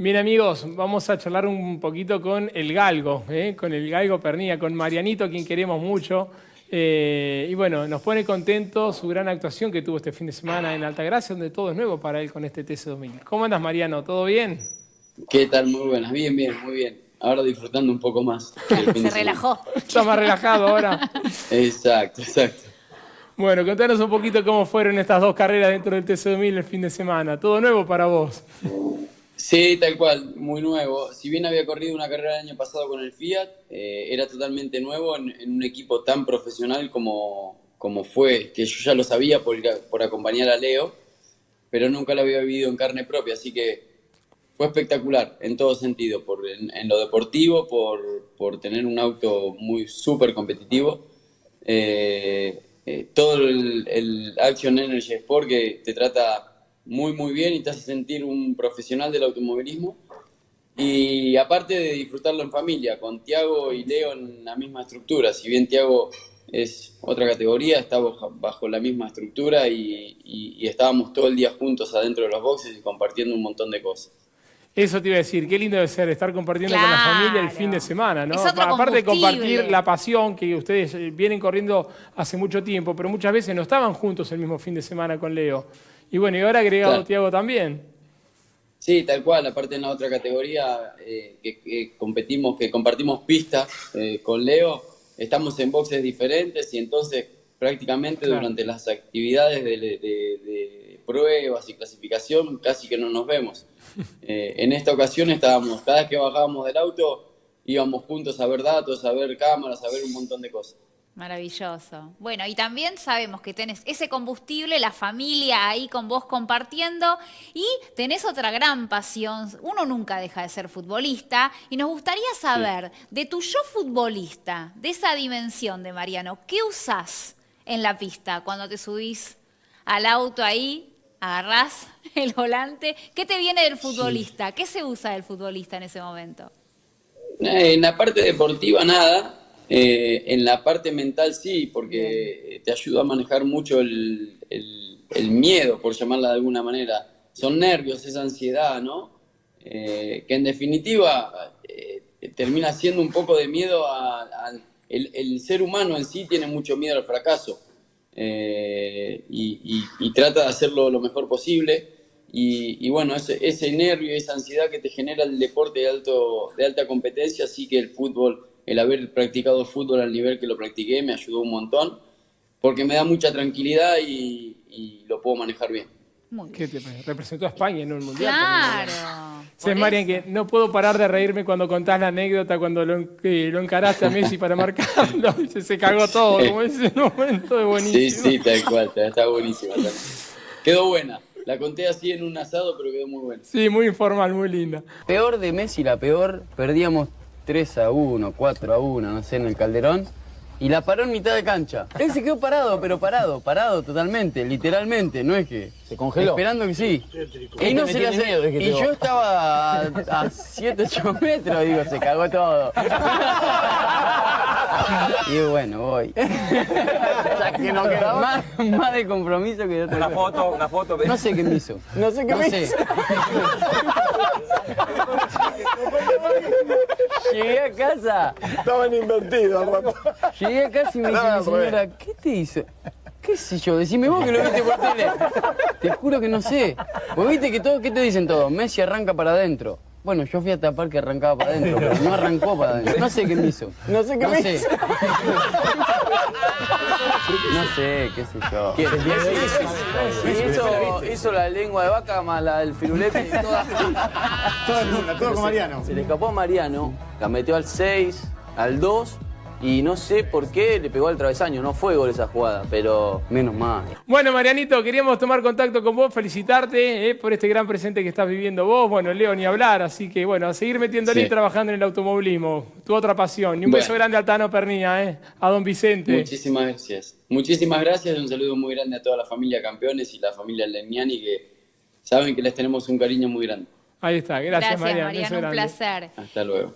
Bien amigos, vamos a charlar un poquito con el Galgo, ¿eh? con el Galgo Pernilla, con Marianito, quien queremos mucho. Eh, y bueno, nos pone contento su gran actuación que tuvo este fin de semana en Altagracia, donde todo es nuevo para él con este TC2000. ¿Cómo andas Mariano? ¿Todo bien? ¿Qué tal? Muy buenas, bien, bien, muy bien. Ahora disfrutando un poco más. Se relajó. Está más relajado ahora. exacto, exacto. Bueno, contanos un poquito cómo fueron estas dos carreras dentro del TC2000 el fin de semana. ¿Todo nuevo para vos? Sí, tal cual, muy nuevo. Si bien había corrido una carrera el año pasado con el Fiat, eh, era totalmente nuevo en, un equipo tan profesional como, como fue, que yo ya lo sabía por, por acompañar a Leo, pero nunca lo había vivido en carne propia, así que fue espectacular en todo sentido, por, en, lo deportivo, por, por, tener un auto muy súper competitivo. Eh, eh, todo el, el Action Energy Sport que te trata muy, muy bien y te hace sentir un profesional del automovilismo. Y aparte de disfrutarlo en familia, con Tiago y Leo en la misma estructura. Si bien Tiago es otra categoría, estamos bajo la misma estructura y, estábamos todo el día juntos adentro de los boxes y compartiendo un montón de cosas. Eso te iba a decir, qué lindo debe ser estar compartiendo con la familia el fin de semana, ¿no? Aparte de compartir la pasión que ustedes vienen corriendo hace mucho tiempo, pero muchas veces no estaban juntos el mismo fin de semana con Leo. Y bueno, y ahora agregado Tiago también. Sí, tal cual, aparte en la otra categoría eh, que, competimos, que compartimos pistas eh, con Leo, estamos en boxes diferentes y entonces prácticamente durante las actividades de, pruebas y clasificación casi que no nos vemos. Eh, en esta ocasión estábamos, cada vez que bajábamos del auto íbamos juntos a ver datos, a ver cámaras, a ver un montón de cosas. Maravilloso. Bueno, y también sabemos que tenés ese combustible, la familia ahí con vos compartiendo y tenés otra gran pasión. Uno nunca deja de ser futbolista y nos gustaría saber de tu yo futbolista, de esa dimensión de Mariano, ¿qué usás en la pista cuando te subís al auto ahí, agarrás el volante? ¿Qué te viene del futbolista? ¿Qué se usa del futbolista en ese momento? Eh, en la parte deportiva nada, eh, en la parte mental sí, porque te ayuda a manejar mucho el, miedo, por llamarla de alguna manera. Son nervios, esa ansiedad, ¿no? Eh, que en definitiva eh, termina siendo un poco de miedo al... el, ser humano en sí tiene mucho miedo al fracaso y, trata de hacerlo lo mejor posible. Y, bueno, ese, ese nervio, esa ansiedad que te genera el deporte de, alto, de alta competencia, sí que el fútbol el haber practicado fútbol al nivel que lo practiqué me ayudó un montón, porque me da mucha tranquilidad y, lo puedo manejar bien. ¿Qué te representó a España en un mundial. Claro. Sí, Marian, que no puedo parar de reírme cuando contás la anécdota cuando lo, lo encaraste a Messi para marcarlo. Se, se cagó todo, como ese momento de buenísimo. Sí, sí, tal cual, está buenísima. Quedó buena. La conté así en un asado, pero quedó muy buena. Sí, muy informal, muy linda. Peor de Messi, la peor, perdíamos 3 a 1, 4 a 1, no sé, en el Calderón. Y la paró en mitad de cancha. Él se quedó parado, pero parado, parado totalmente, literalmente, no es que... ¿Se congeló? Esperando que sí. Y no se le hace... Y yo estaba a 7, 8 metros, digo, se cagó todo. Y bueno, voy. Ya que no quedaba. Más, más de compromiso que de otra Una foto, una foto. No sé qué me hizo. No sé qué me hizo. Llegué a casa. Estaban invertidos al rato. Llegué a casa y me dice mi señora, ¿qué te hizo? ¿Qué sé yo? Decime vos que lo viste por tele. Te juro que no sé. Vos viste que todo, ¿qué te dicen todos? Messi arranca para adentro. Bueno, yo fui a tapar que arrancaba para adentro, pero no arrancó para adentro. No sé qué me hizo. No sé qué me hizo. No sé, qué sé yo. hizo, hizo la lengua de vaca más la del firulete. Toda, toda, todo con Mariano. Se le escapó a Mariano, la metió al 6, al 2 y no sé por qué le pegó al travesaño, no fue gol esa jugada, pero menos mal. Bueno, Marianito, queríamos tomar contacto con vos, felicitarte eh, por este gran presente que estás viviendo vos. Bueno, Leo, ni hablar, así que bueno, a seguir metiéndole y trabajando en el automovilismo, tu otra pasión. Y un beso grande a Tano Pernilla, eh, a don Vicente. Muchísimas gracias. Muchísimas gracias, un saludo muy grande a toda la familia Campeones y la familia Lemiani que saben que les tenemos un cariño muy grande. Ahí está, gracias, gracias Mariano. un placer. Hasta luego.